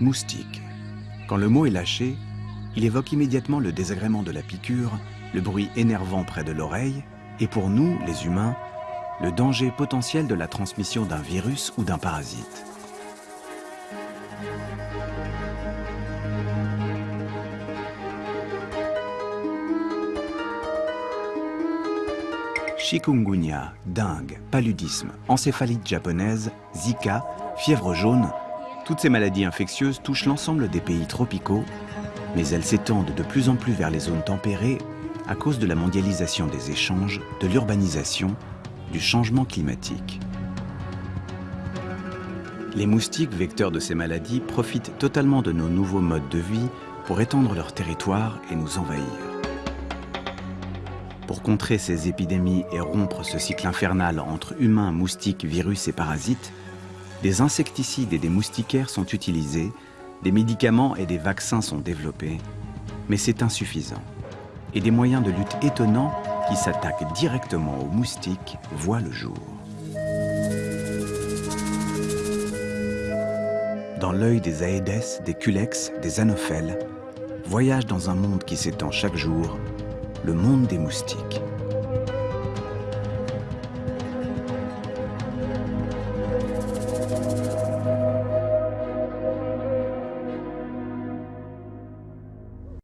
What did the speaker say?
Moustique. Quand le mot est lâché, il évoque immédiatement le désagrément de la piqûre, le bruit énervant près de l'oreille, et pour nous, les humains, le danger potentiel de la transmission d'un virus ou d'un parasite. Chikungunya, dengue, paludisme, encéphalite japonaise, Zika, fièvre jaune, toutes ces maladies infectieuses touchent l'ensemble des pays tropicaux, mais elles s'étendent de plus en plus vers les zones tempérées à cause de la mondialisation des échanges, de l'urbanisation, du changement climatique. Les moustiques vecteurs de ces maladies profitent totalement de nos nouveaux modes de vie pour étendre leur territoire et nous envahir. Pour contrer ces épidémies et rompre ce cycle infernal entre humains, moustiques, virus et parasites, des insecticides et des moustiquaires sont utilisés, des médicaments et des vaccins sont développés, mais c'est insuffisant. Et des moyens de lutte étonnants qui s'attaquent directement aux moustiques voient le jour. Dans l'œil des Aedes, des Culex, des Anophèles, voyage dans un monde qui s'étend chaque jour, le monde des moustiques.